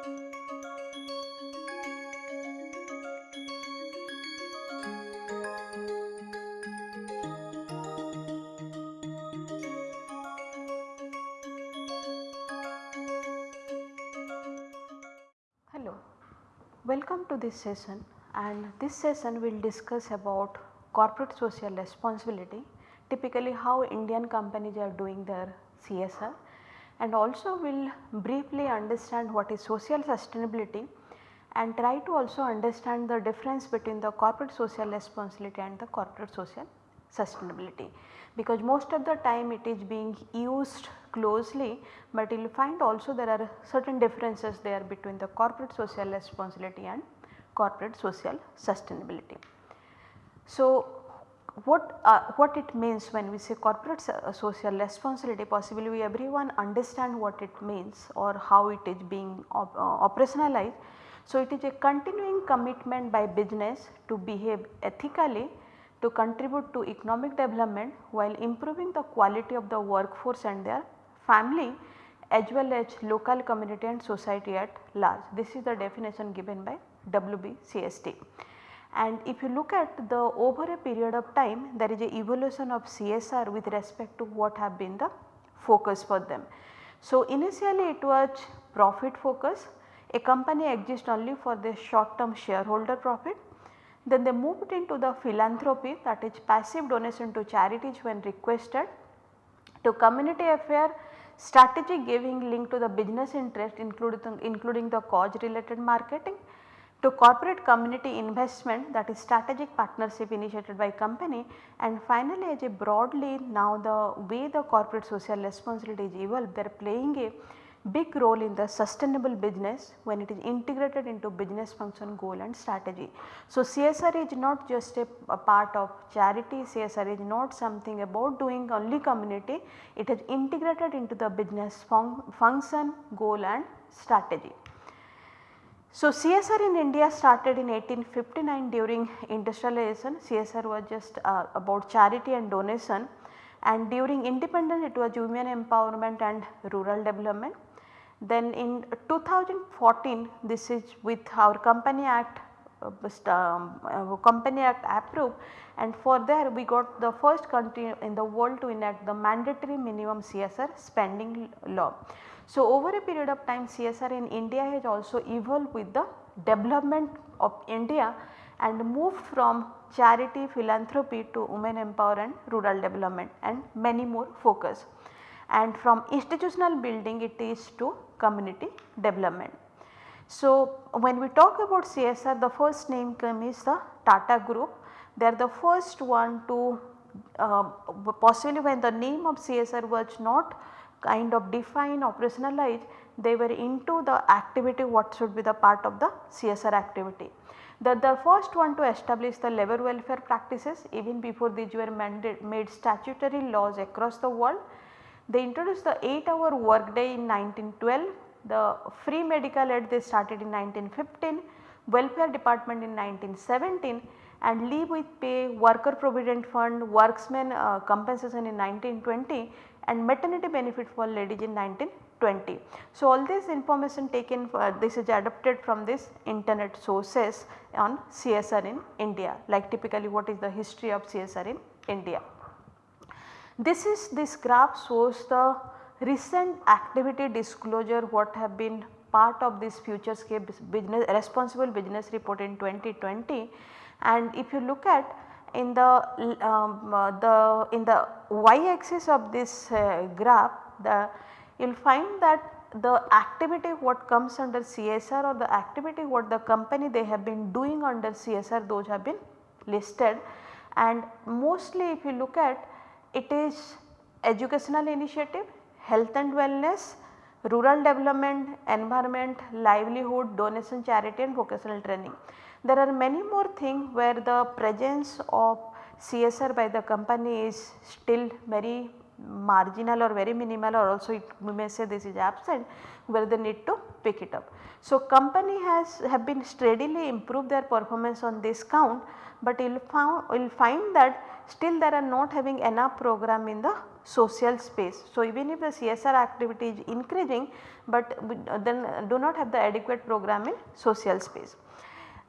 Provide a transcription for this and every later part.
Hello, welcome to this session and this session will discuss about corporate social responsibility typically how Indian companies are doing their CSR and also we will briefly understand what is social sustainability and try to also understand the difference between the corporate social responsibility and the corporate social sustainability because most of the time it is being used closely but you will find also there are certain differences there between the corporate social responsibility and corporate social sustainability. So, what uh, what it means when we say corporate so social responsibility possibly we everyone understand what it means or how it is being op uh, operationalized. So, it is a continuing commitment by business to behave ethically to contribute to economic development while improving the quality of the workforce and their family as well as local community and society at large. This is the definition given by WBCSD. And if you look at the over a period of time there is a evolution of CSR with respect to what have been the focus for them. So, initially it was profit focus a company exists only for the short term shareholder profit then they moved into the philanthropy that is passive donation to charities when requested, to community affair strategic giving linked to the business interest including, including the cause related marketing, to corporate community investment that is strategic partnership initiated by company and finally as a broadly now the way the corporate social responsibility is evolved they are playing a big role in the sustainable business when it is integrated into business function goal and strategy. So, CSR is not just a, a, part of charity, CSR is not something about doing only community, it is integrated into the business fun function, goal and strategy. So, CSR in India started in 1859 during industrialization, CSR was just uh, about charity and donation and during independence it was women empowerment and rural development. Then in 2014 this is with our company act Uh, um, uh, company act approved and for there we got the first country in the world to enact the mandatory minimum CSR spending law. So, over a period of time CSR in India has also evolved with the development of India and moved from charity philanthropy to women empowerment, rural development and many more focus and from institutional building it is to community development. So, when we talk about CSR the first name come is the Tata group. They are the first one to uh, possibly when the name of CSR was not kind of define operationalized they were into the activity what should be the part of the CSR activity. The, the first one to establish the labor welfare practices even before these were made statutory laws across the world. They introduced the 8 hour work day in 1912, the free medical aid they started in 1915, welfare department in 1917 and leave with pay, worker provident fund, worksman uh, compensation in 1920 and maternity benefit for ladies in 1920. So, all this information taken for this is adapted from this internet sources on CSR in India like typically what is the history of CSR in India. This is this graph shows the recent activity disclosure what have been part of this futurescape business responsible business report in 2020 and if you look at in the um, uh, the in the y axis of this uh, graph the you will find that the activity what comes under CSR or the activity what the company they have been doing under CSR those have been listed. And mostly if you look at it is educational initiative, health and wellness, rural development, environment, livelihood, donation, charity and vocational training. There are many more things where the presence of CSR by the company is still very marginal or very minimal or also it, we may say this is absent where they need to pick it up. So, company has have been steadily improve their performance on this count, but you will find that still they are not having enough program in the social space. So, even if the CSR activity is increasing, but then do not have the adequate program in social space.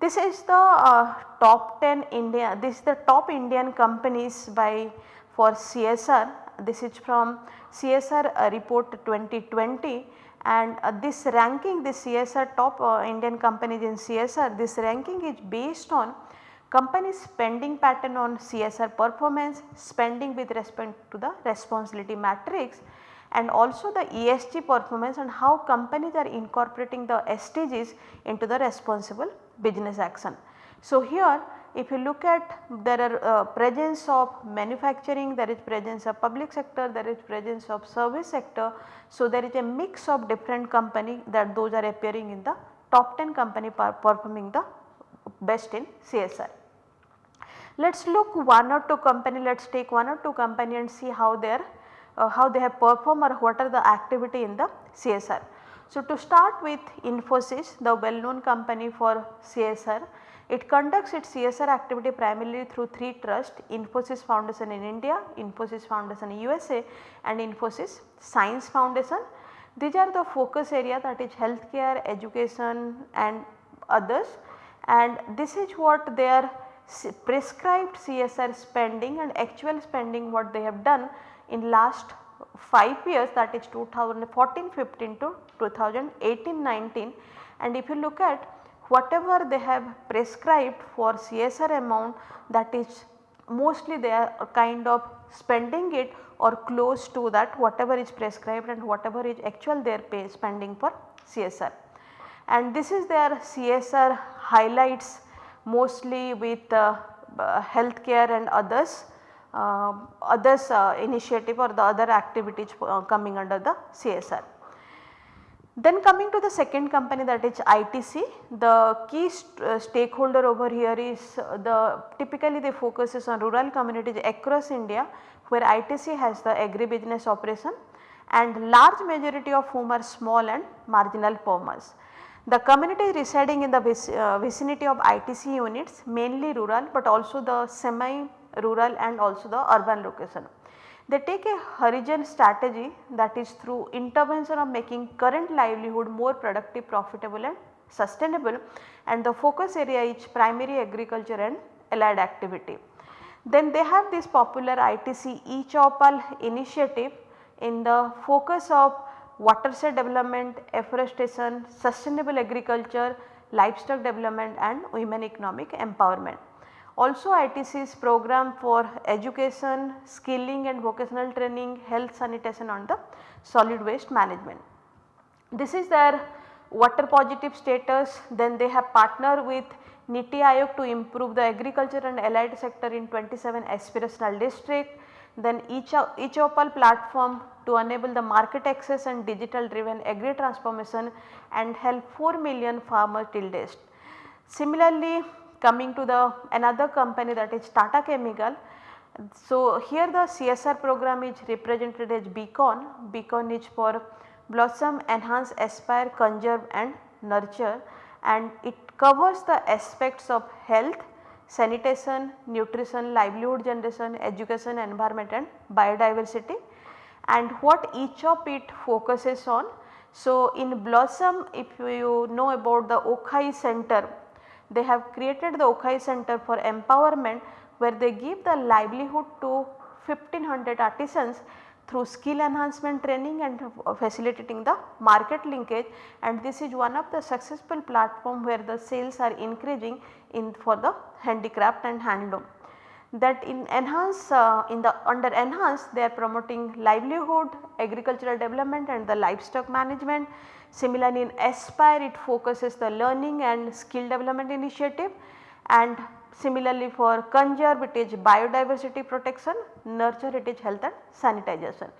This is the uh, top 10 India, this is the top Indian companies by for CSR, this is from CSR uh, report 2020 and uh, this ranking this CSR top uh, Indian companies in CSR this ranking is based on company spending pattern on CSR performance, spending with respect to the responsibility matrix and also the ESG performance and how companies are incorporating the SDGs into the responsible business action. So, here if you look at there are uh, presence of manufacturing, there is presence of public sector, there is presence of service sector. So, there is a mix of different company that those are appearing in the top 10 company performing the best in CSR. Let us look one or two company, let us take one or two company and see how they are uh, how they have performed or what are the activity in the CSR. So, to start with Infosys the well known company for CSR, it conducts its CSR activity primarily through 3 trusts Infosys Foundation in India, Infosys Foundation in USA and Infosys Science Foundation. These are the focus area that is healthcare, education and others and this is what their prescribed CSR spending and actual spending what they have done in last 5 years that is 2014-15 to 2018-19 and if you look at whatever they have prescribed for CSR amount that is mostly they are kind of spending it or close to that whatever is prescribed and whatever is actual their pay spending for CSR. And this is their CSR highlights mostly with uh, healthcare and others uh, others initiative or the other activities uh, coming under the CSR. Then coming to the second company that is ITC, the key st uh, stakeholder over here is uh, the typically they focuses on rural communities across India where ITC has the agribusiness operation and large majority of whom are small and marginal farmers. The community residing in the uh, vicinity of ITC units mainly rural but also the semi rural and also the urban location. They take a horizon strategy that is through intervention of making current livelihood more productive, profitable and sustainable and the focus area is primary agriculture and allied activity. Then they have this popular ITC e-Choupal initiative in the focus of watershed development, afforestation, sustainable agriculture, livestock development and women economic empowerment. Also ITC's program for education, skilling and vocational training, health sanitation on the solid waste management. This is their water positive status then they have partnered with NITI Aayog to improve the agriculture and allied sector in 27 aspirational district. Then e-Choupal platform to enable the market access and digital driven agri transformation and help 4 million farmers till date. Similarly, coming to the another company that is Tata Chemical. So, here the CSR program is represented as Beacon, Beacon is for Blossom, Enhance, Aspire, Conserve and Nurture and it covers the aspects of health, sanitation, nutrition, livelihood generation, education, environment and biodiversity and what each of it focuses on. So, in Blossom if you know about the Okhai center they have created the Okhai Center for Empowerment where they give the livelihood to 1500 artisans through skill enhancement training and facilitating the market linkage and this is one of the successful platform where the sales are increasing in for the handicraft and handloom. That in enhance uh, in the under enhance they are promoting livelihood, agricultural development and the livestock management Similarly, in Aspire it focuses the learning and skill development initiative and similarly for Conserve it is biodiversity protection, Nurture it is health and sanitization.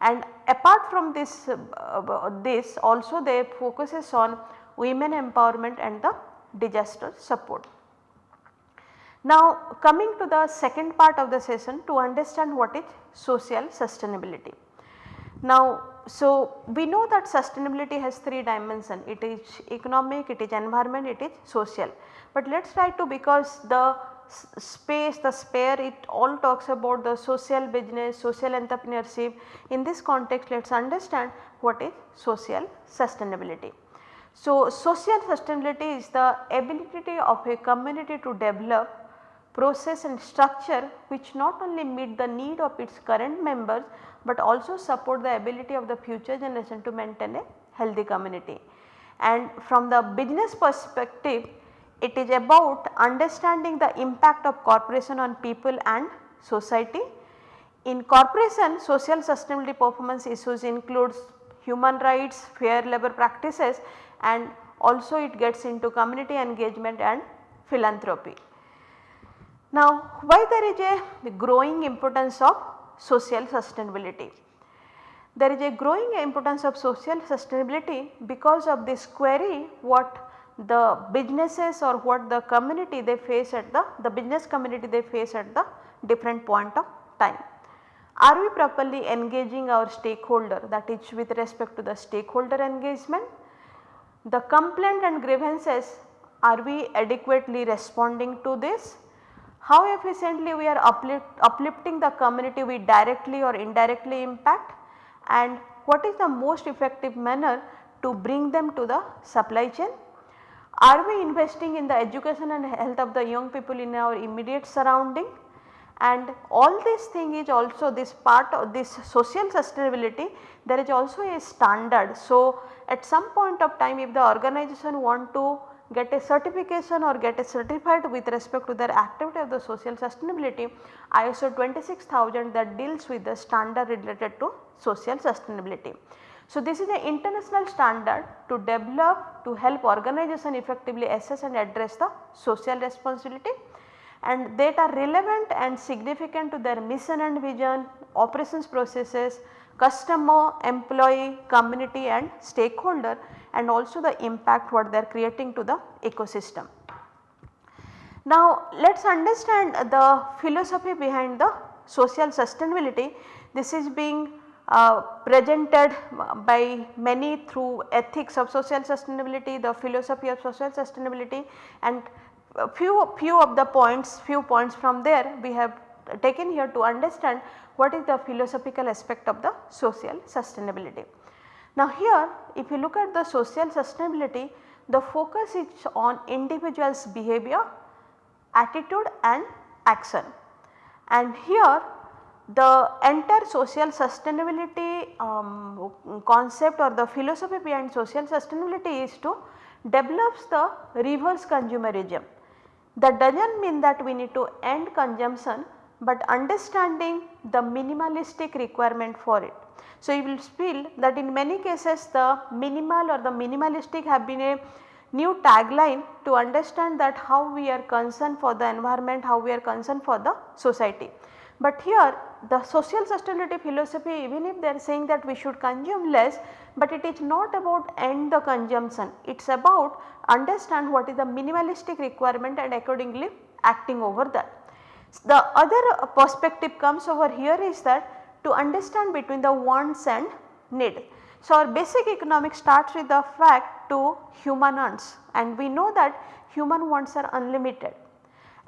And apart from this, uh, this also they focuses on women empowerment and the disaster support. Now coming to the second part of the session to understand what is social sustainability. Now so, we know that sustainability has 3 dimensions it is economic, it is environment, it is social. But let us try to because the space, the sphere it all talks about the social business, social entrepreneurship. In this context let us understand what is social sustainability. So, social sustainability is the ability of a community to develop process and structure which not only meet the need of its current members, but also support the ability of the future generation to maintain a healthy community. And from the business perspective it is about understanding the impact of corporation on people and society. In corporation social sustainability performance issues includes human rights, fair labor practices and also it gets into community engagement and philanthropy. Now why there is a growing importance of social sustainability? There is a growing importance of social sustainability because of this query what the businesses or what the community they face at the, the business community they face at the different point of time. Are we properly engaging our stakeholder that is with respect to the stakeholder engagement? The complaint and grievances are we adequately responding to this? How efficiently we are uplift, uplifting the community we directly or indirectly impact and what is the most effective manner to bring them to the supply chain are we investing in the education and health of the young people in our immediate surrounding? And all this thing is also this part of this social sustainability there is also a standard. So, at some point of time if the organization want to get a certification or get a certified with respect to their activity of the social sustainability ISO 26000 that deals with the standard related to social sustainability. So, this is an international standard to develop to help organization effectively assess and address the social responsibility and that are relevant and significant to their mission and vision, operations processes, customer, employee, community and stakeholder and also the impact what they are creating to the ecosystem. Now let us understand the philosophy behind the social sustainability. This is being uh, presented by many through ethics of social sustainability, the philosophy of social sustainability and few, few of the points, few points from there we have taken here to understand what is the philosophical aspect of the social sustainability. Now here if you look at the social sustainability the focus is on individual's behavior, attitude and action and here the entire social sustainability um, concept or the philosophy behind social sustainability is to develops the reverse consumerism. That does not mean that we need to end consumption, but understanding the minimalistic requirement for it. So, you will feel that in many cases the minimal or the minimalistic have been a new tagline to understand that how we are concerned for the environment, how we are concerned for the society. But here the social sustainability philosophy even if they are saying that we should consume less, but it is not about end the consumption, it is about understand what is the minimalistic requirement and accordingly acting over that. The other perspective comes over here is that to understand between the wants and need. So, our basic economics starts with the fact to human wants and we know that human wants are unlimited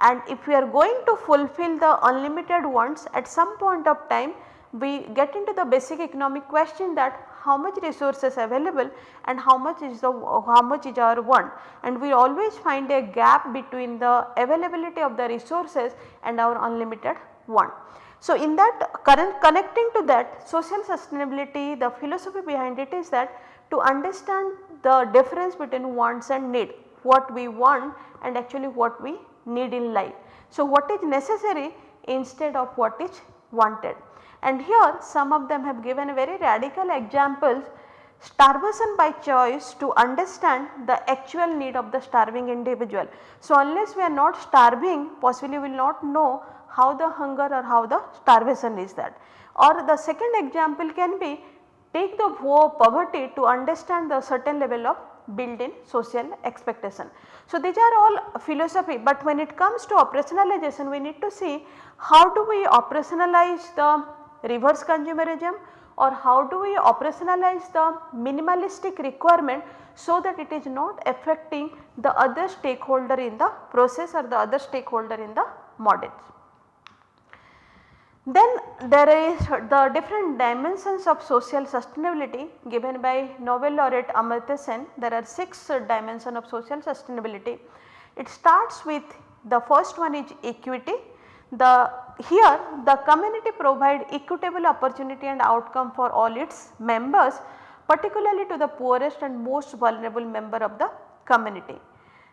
and if we are going to fulfill the unlimited wants at some point of time we get into the basic economic question that how much resources available and how much is the how much is our want and we always find a gap between the availability of the resources and our unlimited want. So, in that current connecting to that social sustainability the philosophy behind it is that to understand the difference between wants and need what we want and actually what we need in life. So, what is necessary instead of what is wanted. And here some of them have given very radical examples. Starvation by choice to understand the actual need of the starving individual. So, unless we are not starving possibly we will not know how the hunger or how the starvation is that. Or the second example can be take the poverty to understand the certain level of built in social expectation. So, these are all philosophy, but when it comes to operationalization we need to see how do we operationalize the reverse consumerism or how do we operationalize the minimalistic requirement so that it is not affecting the other stakeholder in the process or the other stakeholder in the models. Then there is the different dimensions of social sustainability given by Nobel laureate Amartya Sen. There are 6 dimensions of social sustainability. It starts with the first one is equity. The here the community provide equitable opportunity and outcome for all its members particularly to the poorest and most vulnerable member of the community.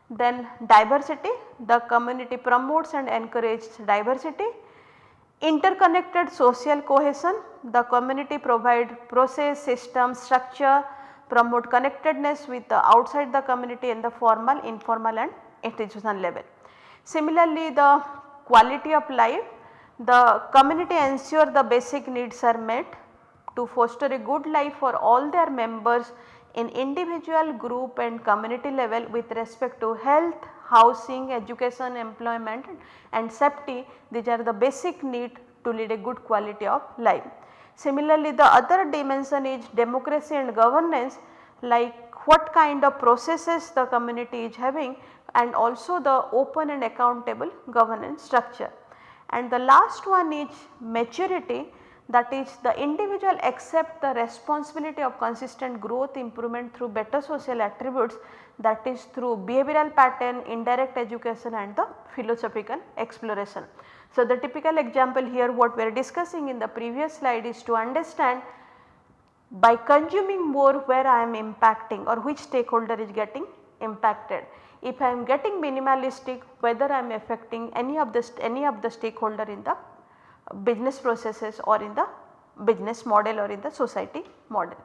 Then diversity, the community promotes and encourages diversity. Interconnected social cohesion, the community provide process, system, structure, promote connectedness with the outside the community in the formal, informal and institutional level. Similarly, the quality of life, the community ensure the basic needs are met to foster a good life for all their members in individual, group and community level with respect to health, housing, education, employment and safety these are the basic need to lead a good quality of life. Similarly, the other dimension is democracy and governance like what kind of processes the community is having and also the open and accountable governance structure. And the last one is maturity that is the individual accept the responsibility of consistent growth improvement through better social attributes that is through behavioral pattern, indirect education and the philosophical exploration. So, the typical example here what we are discussing in the previous slide is to understand by consuming more where I am impacting or which stakeholder is getting impacted. If I am getting minimalistic whether I am affecting any of the any of the stakeholder in the business processes or in the business model or in the society model.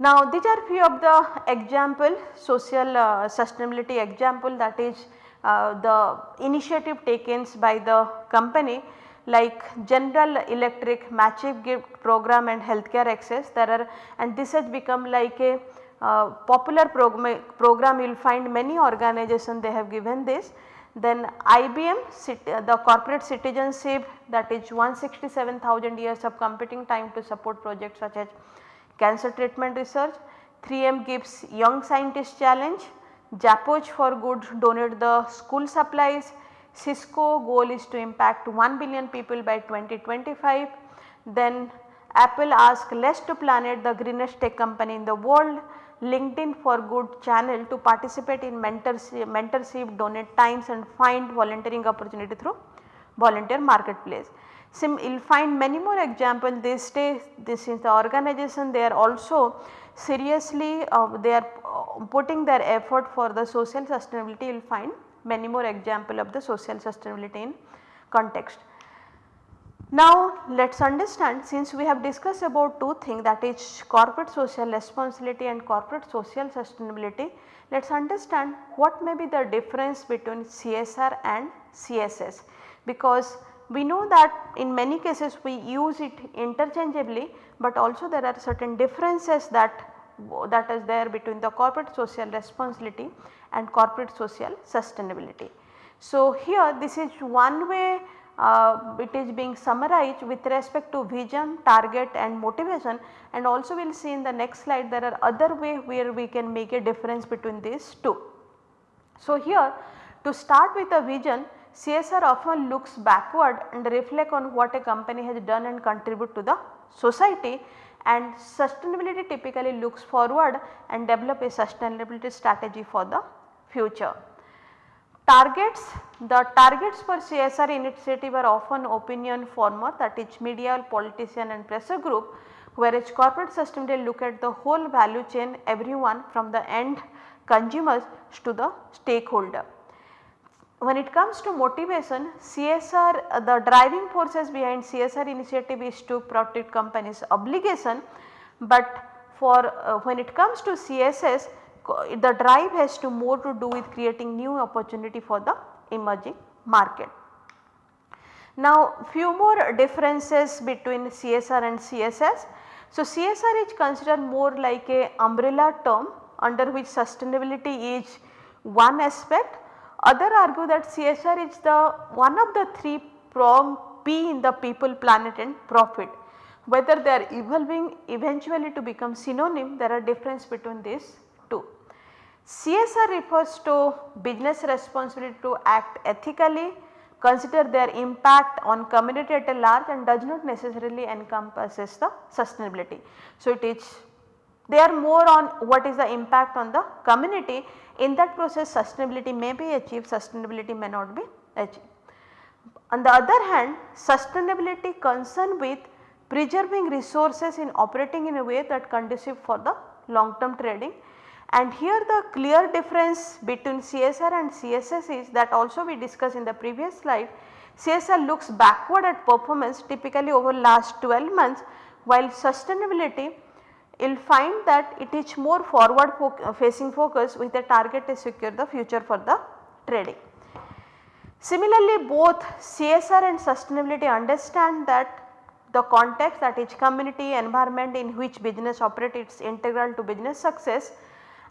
Now these are few of the example social uh, sustainability example that is uh, the initiative taken by the company like General Electric Massive Gift program and healthcare access. There are and this has become like a uh, popular program, program. You will find many organizations they have given this. Then IBM the corporate citizenship that is 167,000 years of computing time to support projects such as cancer treatment research. 3M gives young scientist challenge, Japoch for good donate the school supplies, Cisco goal is to impact 1 billion people by 2025. Then Apple ask less to planet the greenest tech company in the world. LinkedIn for Good channel to participate in mentorship, mentorship, donate times and find volunteering opportunity through volunteer marketplace. Sim you will find many more examples these days this is the organization. They are also seriously uh, they are uh, putting their effort for the social sustainability. You will find many more example of the social sustainability in context. Now let us understand since we have discussed about two things that is corporate social responsibility and corporate social sustainability, let us understand what may be the difference between CSR and CSS because we know that in many cases we use it interchangeably, but also there are certain differences that that is there between the corporate social responsibility and corporate social sustainability. So here this is one way uh, it is being summarized with respect to vision, target and motivation and also we will see in the next slide there are other way where we can make a difference between these two. So here to start with a vision CSR often looks backward and reflect on what a company has done and contribute to the society and sustainability typically looks forward and develop a sustainability strategy for the future. Targets, the targets for CSR initiative are often opinion former that is media, politician and pressure group whereas corporate sustainability look at the whole value chain everyone from the end consumers to the stakeholder. When it comes to motivation CSR the driving forces behind CSR initiative is to protect companies obligation but for uh, when it comes to CSS the drive has to more to do with creating new opportunity for the emerging market. Now few more differences between CSR and CSS. So CSR is considered more like a umbrella term under which sustainability is one aspect. Other argue that CSR is the one of the three prong P in the people, planet and profit whether they are evolving eventually to become synonym there are difference between these two. CSR refers to business responsibility to act ethically, consider their impact on community at a large and does not necessarily encompasses the sustainability. So, it is they are more on what is the impact on the community in that process sustainability may be achieved sustainability may not be achieved. On the other hand sustainability concern with preserving resources in operating in a way that conducive for the long term trading and here the clear difference between CSR and CSS is that also we discussed in the previous slide. CSR looks backward at performance typically over last 12 months while sustainability you will find that it is more forward fo uh, facing focus with a target to secure the future for the trading. Similarly, both CSR and sustainability understand that the context that is community environment in which business operates is integral to business success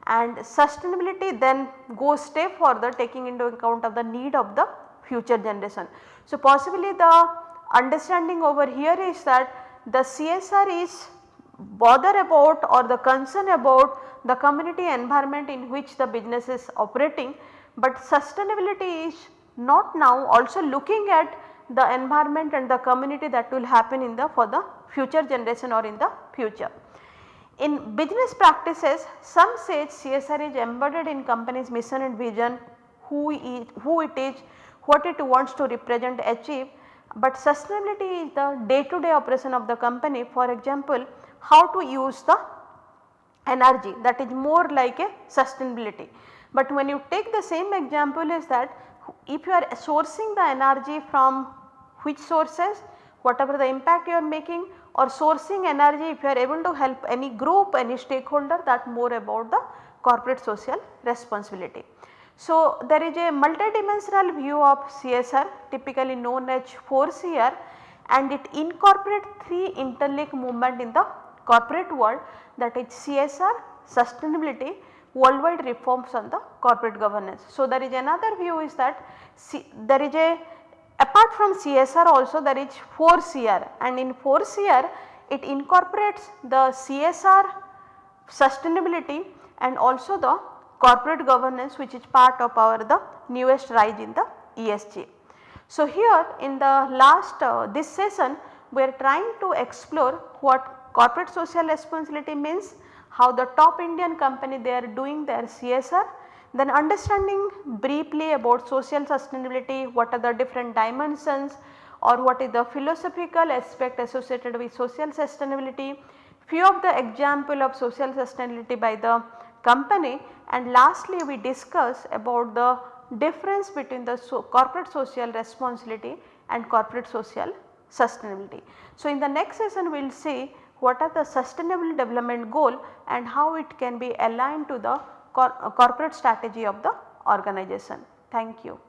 and sustainability then goes step further taking into account of the need of the future generation. So, possibly the understanding over here is that the CSR is bother about or the concern about the community environment in which the business is operating, but sustainability is not now also looking at the environment and the community that will happen in the for the future generation or in the future. In business practices some say CSR is embedded in company's mission and vision, who who it is, what it wants to represent achieve, but sustainability is the day to day operation of the company. For example how to use the energy that is more like a sustainability. But when you take the same example is that if you are sourcing the energy from which sources whatever the impact you are making or sourcing energy if you are able to help any group any stakeholder that more about the corporate social responsibility. So, there is a multidimensional view of CSR typically known as 4CR and it incorporates 3 interlink movement in the corporate world that is CSR, sustainability, worldwide reforms on the corporate governance. So, there is another view is that C there is a apart from CSR also there is 4CR and in 4CR it incorporates the CSR sustainability and also the corporate governance which is part of our the newest rise in the ESG. So, here in the last uh, this session we are trying to explore what corporate social responsibility means, how the top Indian company they are doing their CSR then understanding briefly about social sustainability, what are the different dimensions or what is the philosophical aspect associated with social sustainability, few of the example of social sustainability by the company. And lastly we discuss about the difference between the so corporate social responsibility and corporate social sustainability. So, in the next session we will see what are the sustainable development goal and how it can be aligned to the cor corporate strategy of the organization. Thank you.